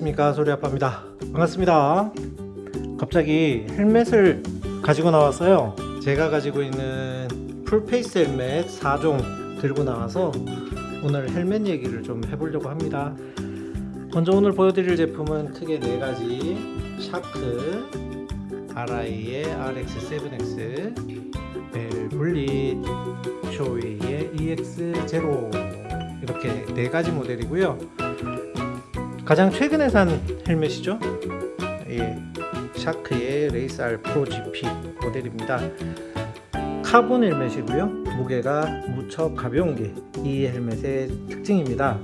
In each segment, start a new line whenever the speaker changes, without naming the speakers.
안녕하십니까. 소리아빠입니다. 반갑습니다. 갑자기 헬멧을 가지고 나왔어요. 제가 가지고 있는 full face 헬멧 4종 들고 나와서 오늘 헬멧 얘기를 좀 해보려고 합니다. 먼저 오늘 보여드릴 제품은 크게 네 가지. 샤크 RI의 RX7X 벨블릿 쇼웨이의 EX0 이렇게 네 가지 모델이고요 가장 최근에 산 헬멧이죠? 예, 샤크의 레이스 R 프로 GP 모델입니다. 카본 헬멧이고요. 무게가 무척 가벼운 게 이 헬멧의 특징입니다.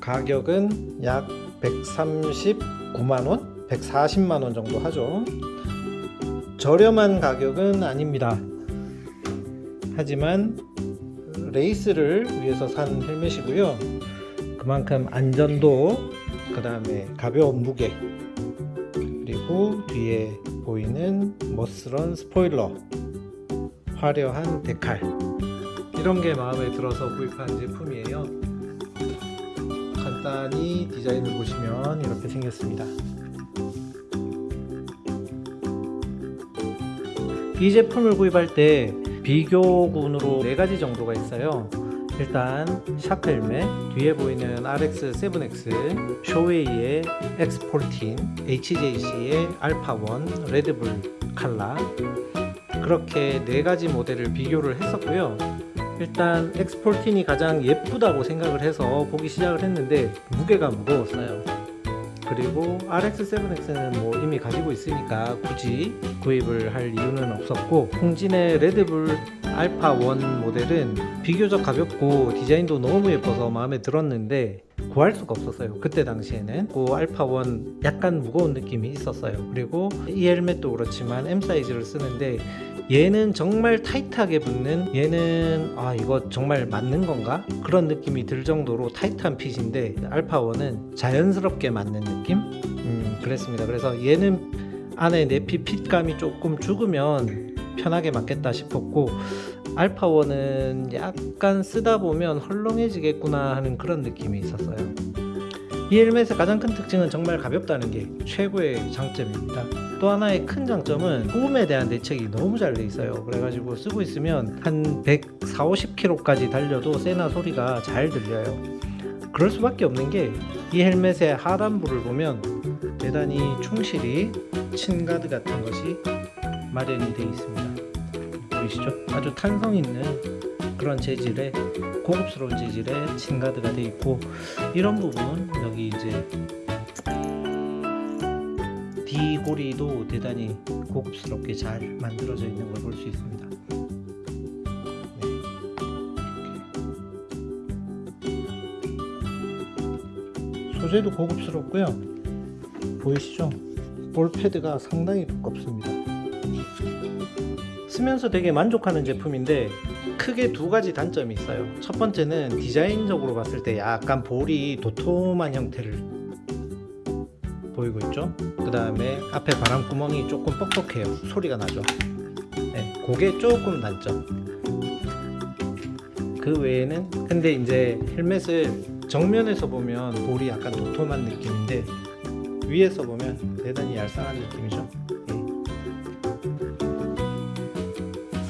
가격은 약 139만원 140만원 정도 하죠. 저렴한 가격은 아닙니다. 하지만 레이스를 위해서 산 헬멧이고요 그만큼 안전도 그 다음에 가벼운 무게 그리고 뒤에 보이는 멋스런 스포일러 화려한 데칼 이런 게 마음에 들어서 구입한 제품이에요. 간단히 디자인을 보시면 이렇게 생겼습니다. 이 제품을 구입할 때 비교군으로 4가지 정도가 있어요 일단 헬멧 뒤에 보이는 RX7X 쇼웨이의 X14 HJC의 알파1 레드불 칼라. 그렇게 4가지 모델을 비교를 했었고요. 일단 X14이 가장 예쁘다고 생각을 해서 보기 시작을 했는데 무게가 무거웠어요. 그리고 RX7X는 뭐 이미 가지고 있으니까 굳이 구입을 할 이유는 없었고 홍진의 레드불 알파 1 모델은 비교적 가볍고 디자인도 너무 예뻐서 마음에 들었는데 구할 수가 없었어요. 그때 당시에는 그 알파 1 약간 무거운 느낌이 있었어요. 그리고 이 헬멧도 그렇지만 M 사이즈를 쓰는데 얘는 정말 타이트하게 붙는 얘는 아 이거 정말 맞는 건가? 그런 느낌이 들 정도로 타이트한 핏인데 알파 1은 자연스럽게 맞는 느낌? 음 그랬습니다. 그래서 얘는 안에 내피 핏감이 조금 죽으면 편하게 맞겠다 싶었고 알파1은 약간 쓰다 보면 헐렁해지겠구나 하는 그런 느낌이 있었어요. 이 헬멧의 가장 큰 특징은 정말 가볍다는 게 최고의 장점입니다. 또 하나의 큰 장점은 소음에 대한 대책이 너무 잘 돼 있어요. 그래가지고 쓰고 있으면 한 140, 50km까지 달려도 세나 소리가 잘 들려요. 그럴 수밖에 없는 게 이 헬멧의 하단부를 보면 대단히 충실히 친 가드 같은 것이 마련이 되어 있습니다 보이시죠? 아주 탄성 있는 그런 재질의 고급스러운 재질의 칭가드가 되어 있고 이런 부분 여기 이제 D고리도 대단히 고급스럽게 잘 만들어져 있는 걸 볼 수 있습니다 네. 소재도 고급스럽고요 보이시죠? 볼 패드가 상당히 두껍습니다 쓰면서 되게 만족하는 제품인데 크게 두 가지 단점이 있어요. 첫 번째는 디자인적으로 봤을 때 약간 볼이 도톰한 형태를 보이고 있죠? 그 다음에 앞에 바람구멍이 조금 뻑뻑해요. 소리가 나죠? 네, 그게 조금 단점. 그 외에는 근데 이제 헬멧을 정면에서 보면 볼이 약간 도톰한 느낌인데 위에서 보면 대단히 얄쌍한 느낌이죠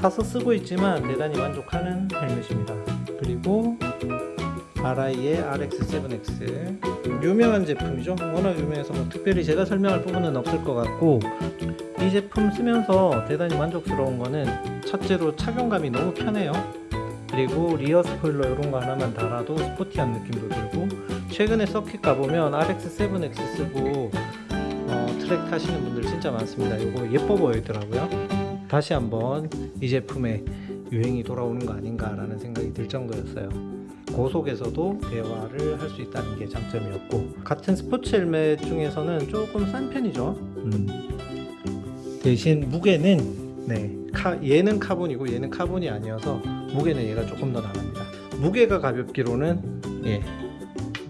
사서 쓰고 있지만 대단히 만족하는 헬멧입니다. 그리고 RI의 RX7X 유명한 제품이죠. 워낙 유명해서 뭐 특별히 제가 설명할 부분은 없을 것 같고 이 제품 쓰면서 대단히 만족스러운 거는 첫째로 착용감이 너무 편해요. 그리고 리어 스포일러 이런 거 하나만 달아도 스포티한 느낌도 들고 최근에 서킷 가보면 RX7X 쓰고 어, 트랙 타시는 분들 진짜 많습니다. 이거 예뻐 보이더라고요 다시 한번 이 제품의 유행이 돌아오는 거 아닌가 라는 생각이 들 정도였어요. 고속에서도 대화를 할 수 있다는 게 장점이었고 같은 스포츠 헬멧 중에서는 조금 싼 편이죠. 음. 대신 무게는 네 카, 얘는 카본이고 얘는 카본이 아니어서 무게는 얘가 조금 더 나갑니다. 무게가 가볍기로는 예,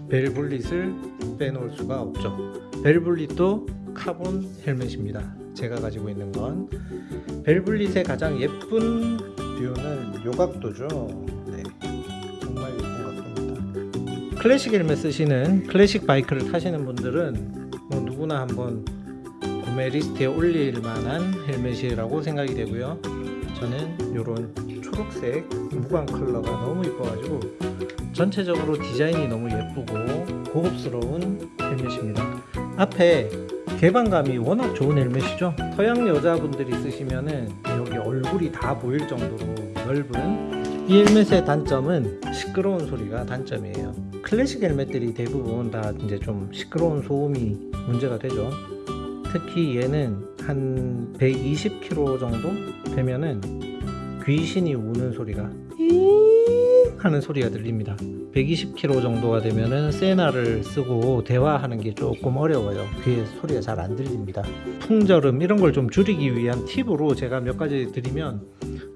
Bell Bullitt을 빼놓을 수가 없죠. Bell Bullitt도 카본 헬멧입니다 제가 가지고 있는 건 Bell Bullitt의 가장 예쁜 view는 요 각도죠 네, 정말 예쁜 각도입니다 클래식 헬멧 쓰시는 클래식 바이크를 타시는 분들은 뭐 누구나 한번 구매 리스트에 올릴 만한 헬멧이라고 생각이 되고요. 저는 이런 초록색 무광 컬러가 너무 이뻐가지고 전체적으로 디자인이 너무 예쁘고 고급스러운 헬멧입니다. 앞에 개방감이 워낙 좋은 헬멧이죠. 서양 여자분들이 쓰시면은 여기 얼굴이 다 보일 정도로 넓은 이 헬멧의 단점은 시끄러운 소리가 단점이에요. 클래식 헬멧들이 대부분 다 이제 좀 시끄러운 소음이 문제가 되죠. 특히 얘는 한 120km 정도 되면은 귀신이 우는 소리가 잉 하는 소리가 들립니다. 120km 정도가 되면은 세나를 쓰고 대화하는 게 조금 어려워요. 귀에 소리가 잘 안 들립니다. 풍절음 이런 걸 좀 줄이기 위한 팁으로 제가 몇 가지 드리면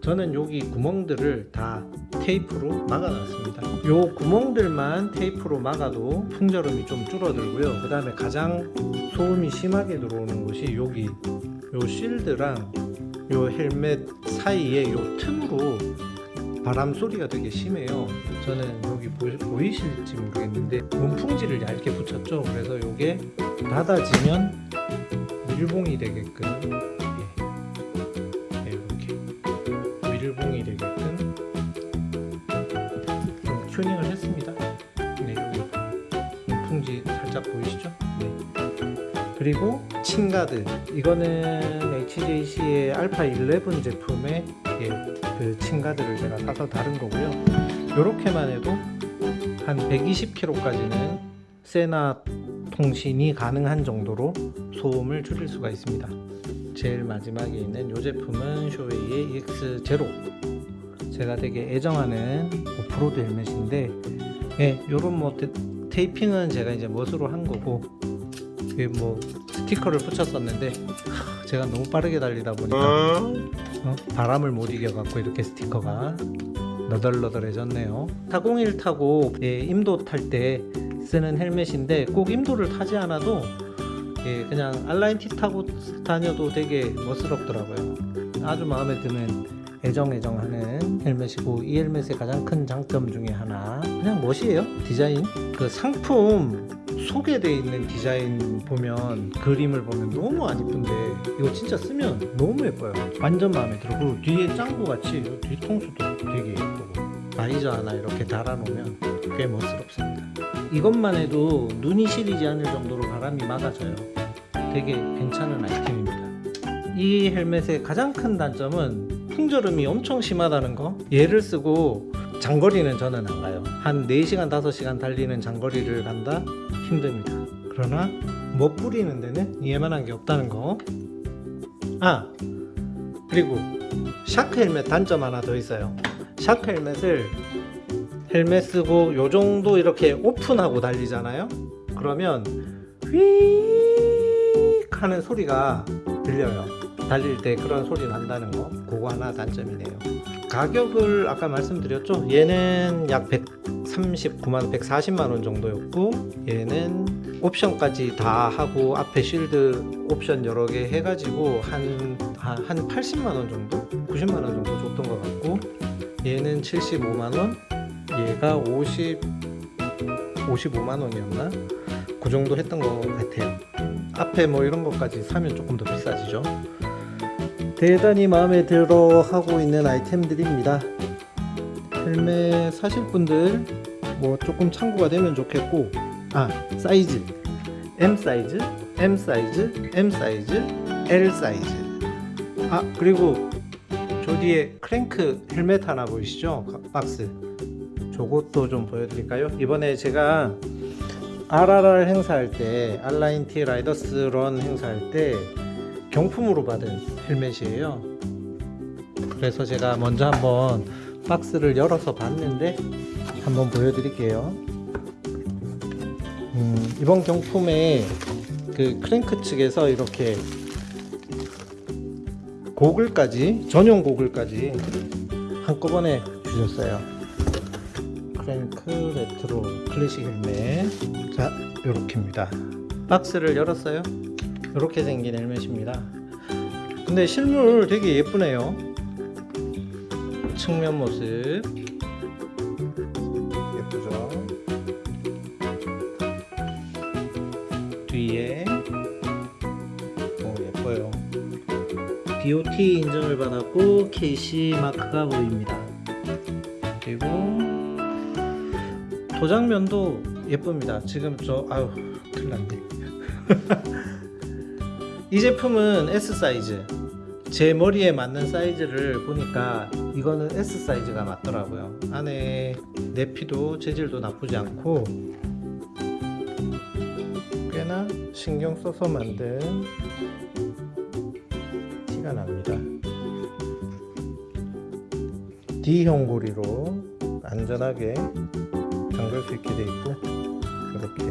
저는 여기 구멍들을 다 테이프로 막아놨습니다. 요 구멍들만 테이프로 막아도 풍절음이 좀 줄어들고요. 그 다음에 가장 소음이 심하게 들어오는 곳이 여기 요 실드랑 요 헬멧 사이에 요 틈으로 바람 소리가 되게 심해요. 저는 여기 보, 이 실지 모르겠는데 문풍지를 얇게 붙였죠. 그래서 요게 닫아지면 밀봉이 되게끔 예. 예, 이렇게 밀봉이 되게끔 좀 튜닝을 했습니다. 네, 여기 문풍지 살짝 보이시죠? 네. 그리고 칭가드 이거는 HJC의 알파 11 제품의 예, 그 칭가드를 제가 사서 다른 거고요. 이렇게만 해도 한 120km까지는 세나 통신이 가능한 정도로 소음을 줄일 수가 있습니다. 제일 마지막에 있는 이 제품은 쇼웨이의 EX0 제가 되게 애정하는 오프로드 헬멧인데 예, 요런 뭐 테, 테이핑은 제가 이제 멋으로 한 거고 이게 뭐 스티커를 붙였었는데 하, 제가 너무 빠르게 달리다 보니까 어? 바람을 못 이겨 갖고 이렇게 스티커가 너덜너덜해졌네요. 401 타고 예, 임도 탈 때 쓰는 헬멧인데 꼭 임도를 타지 않아도 예, 그냥 알라인 티 타고 다녀도 되게 멋스럽더라고요. 아주 마음에 드는 애정애정하는 헬멧이고 이 헬멧의 가장 큰 장점 중에 하나 그냥 멋이에요. 디자인. 그 상품 소개되어 있는 디자인 보면 그림을 보면 너무 안 이쁜데 이거 진짜 쓰면 너무 예뻐요. 완전 마음에 들어. 그리고 뒤에 짱구 같이 뒤통수도 되게 예쁘고. 바이저 하나 이렇게 달아놓으면 꽤 멋스럽습니다. 이것만 해도 눈이 시리지 않을 정도로 바람이 막아져요. 되게 괜찮은 아이템입니다. 이 헬멧의 가장 큰 단점은 풍절음이 엄청 심하다는 거. 얘를 쓰고 장거리는 저는 안 가요. 한 4시간 5시간 달리는 장거리를 간다? 힘듭니다. 그러나 멋 부리는 데는 얘만한 게 없다는 거아 그리고 Shark 헬멧 단점 하나 더 있어요. Shark 헬멧을 헬멧 쓰고 요 정도 이렇게 오픈하고 달리잖아요? 그러면 휙 하는 소리가 들려요. 달릴 때 그런 소리 난다는 거. 그거 하나 단점이네요 가격을 아까 말씀드렸죠? 얘는 약 139만 140만원 정도였고 얘는 옵션까지 다 하고 앞에 쉴드 옵션 여러 개 해가지고 한, 한, 한 80만원 정도? 90만원 정도 줬던 것 같고 얘는 75만원? 얘가 50 55만원이었나? 그 정도 했던 것 같아요. 앞에 뭐 이런 것까지 사면 조금 더 비싸지죠 대단히 마음에 들어 하고 있는 아이템들입니다. 헬멧 사실 분들 뭐 조금 참고가 되면 좋겠고 아 사이즈. M 사이즈 M 사이즈 M 사이즈 L 사이즈. 아 그리고 저 뒤에 크랭크 헬멧 하나 보이시죠? 박스. 저것도 좀 보여드릴까요? 이번에 제가 RRR 행사할 때 알라인티 Riders Run 행사할 때 경품으로 받은 헬멧이에요. 그래서 제가 먼저 한번 박스를 열어서 봤는데 한번 보여드릴게요. 음, 이번 경품에 그 크랭크 측에서 이렇게 고글까지 전용 고글까지 한꺼번에 주셨어요. 크랭크 레트로 클래식 헬멧. 자 요렇게입니다. 박스를 열었어요 이렇게 생긴 헬멧입니다. 근데 실물 되게 예쁘네요. 측면 모습. 예쁘죠? 뒤에. 오 예뻐요. DOT 인증을 받았고 KC 마크가 보입니다. 그리고 도장면도 예쁩니다. 지금 저 아유 큰일 났네 이 제품은 S 사이즈. 제 머리에 맞는 사이즈를 보니까 이거는 S 사이즈가 맞더라고요. 안에 내피도 재질도 나쁘지 않고 꽤나 신경 써서 만든 티가 납니다. D형 고리로 안전하게 잠글 수 있게 되어 있고 이렇게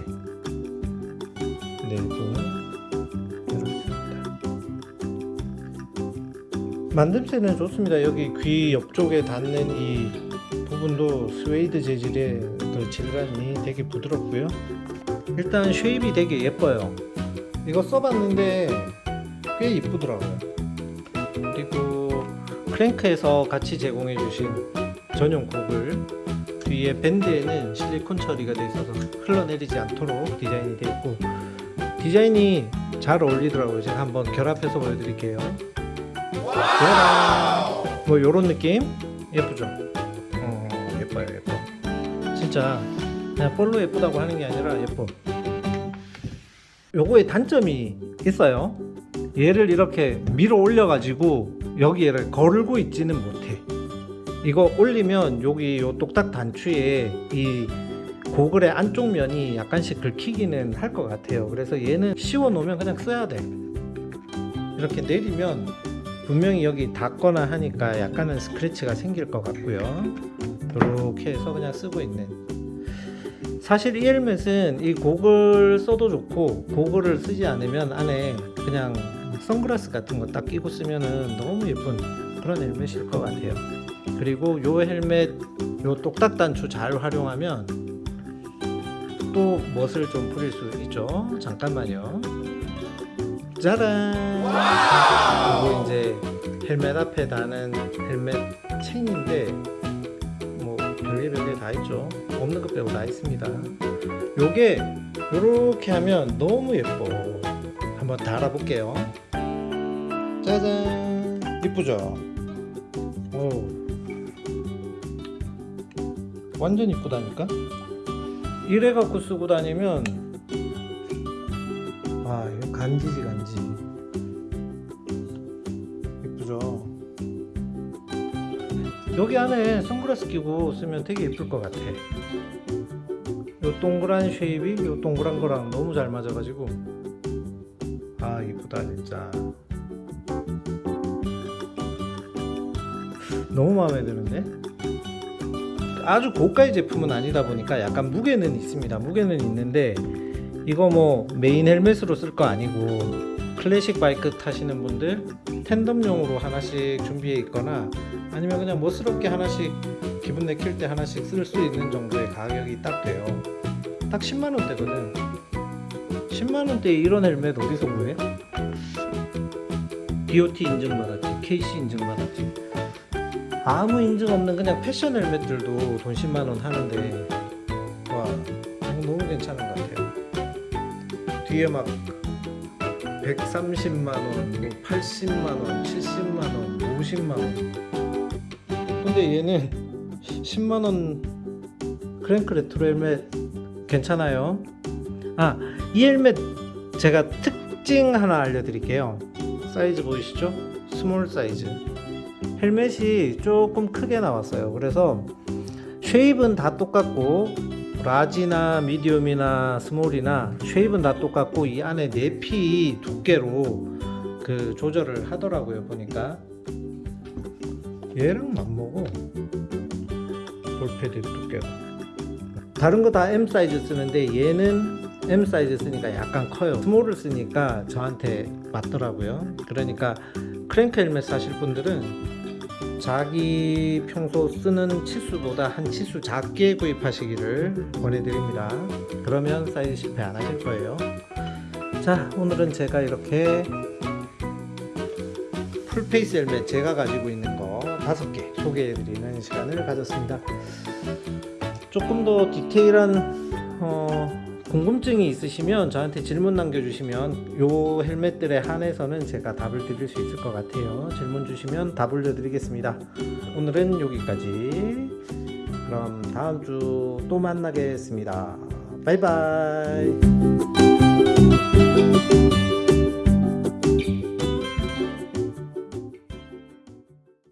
내부 만듦새는 좋습니다. 여기 귀 옆쪽에 닿는 이 부분도 스웨이드 재질의 그 질감이 되게 부드럽고요. 일단 shape이 되게 예뻐요. 이거 써봤는데 꽤 이쁘더라고요. 그리고 크랭크에서 같이 제공해 주신 전용 고글 뒤에 밴드에는 실리콘 처리가 되어 있어서 흘러내리지 않도록 디자인이 되어 있고 디자인이 잘 어울리더라고요. 제가 한번 결합해서 보여드릴게요! 뭐 요런 느낌? 예쁘죠? 어, 예뻐요 예뻐. 진짜 그냥 볼로 예쁘다고 하는 게 아니라 예뻐. 요거에 단점이 있어요. 얘를 이렇게 밀어 올려 가지고 여기를 걸고 있지는 못해. 이거 올리면 여기 요 똑딱 단추에 이 고글의 안쪽 면이 약간씩 긁히기는 할 것 같아요. 그래서 얘는 씌워 놓으면 그냥 써야 돼. 이렇게 내리면 분명히 여기 닿거나 하니까 약간은 스크래치가 생길 것 같고요. 이렇게 해서 그냥 쓰고 있는. 사실 이 헬멧은 이 고글 써도 좋고 고글을 쓰지 않으면 안에 그냥 선글라스 같은 거 딱 끼고 쓰면은 너무 예쁜 그런 헬멧일 것 같아요. 그리고 요 헬멧 요 똑딱 단추 잘 활용하면 또 멋을 좀 부릴 수 있죠. 잠깐만요 짜란 이거 이제 헬멧 앞에 다는 헬멧 체인인데 뭐 별게 별게 다 있죠. 없는 것 빼고 다 있습니다. 요게 요렇게 하면 너무 예뻐. 한번 달아볼게요. 짜잔. 이쁘죠? 오. 완전 이쁘다니까? 이래 갖고 쓰고 다니면 간지지 간지. 이쁘죠? 여기 안에 선글라스 끼고 쓰면 되게 예쁠 것 같아. 요 동그란 쉐입이 요 동그란 거랑 너무 잘 맞아가지고. 아 이쁘다 진짜. 너무 마음에 드는데? 아주 고가의 제품은 아니다 보니까 약간 무게는 있습니다. 무게는 있는데 이거 뭐 메인 헬멧으로 쓸 거 아니고 클래식 바이크 타시는 분들 tandem용으로 하나씩 준비해 있거나 아니면 그냥 멋스럽게 하나씩 기분 내킬 때 하나씩 쓸 수 있는 정도의 가격이 딱 돼요. 딱 10만원대거든. 10만원대에 이런 헬멧 어디서 구해? DOT 인증받았지 KC 인증받았지. 아무 인증 없는 그냥 패션 헬멧들도 돈 10만원 하는데. 와 이거 너무 괜찮은 것 같아요 뒤에 막 130만원, 뭐 80만원, 70만원, 50만원. 근데 얘는 10만원 크랭크 레트로 헬멧 괜찮아요? 아 이 헬멧 제가 특징 하나 알려드릴게요. 사이즈 보이시죠? small 사이즈. 헬멧이 조금 크게 나왔어요. 그래서 shape은 다 똑같고 라지나 미디움이나 스몰이나 쉐입은 다 똑같고 이 안에 내피 두께로 그 조절을 하더라고요 보니까. 얘랑 맞먹어. 볼패드 두께가. 다른 거 다 M 사이즈 쓰는데 얘는 M 사이즈 쓰니까 약간 커요. small을 쓰니까 저한테 맞더라고요. 그러니까 크랭크 헬멧 사실 분들은 자기 평소 쓰는 치수보다 한 치수 작게 구입하시기를 권해드립니다. 그러면 사이즈 실패 안 하실 거예요. 자 오늘은 제가 이렇게 full face 헬멧 제가 가지고 있는 거 다섯 개 소개해드리는 시간을 가졌습니다. 조금 더 디테일한 어, 궁금증이 있으시면 저한테 질문 남겨주시면 요 헬멧들에 한해서는 제가 답을 드릴 수 있을 것 같아요. 질문 주시면 답 올려드리겠습니다. 오늘은 여기까지. 그럼 다음 주 또 만나겠습니다. 바이바이.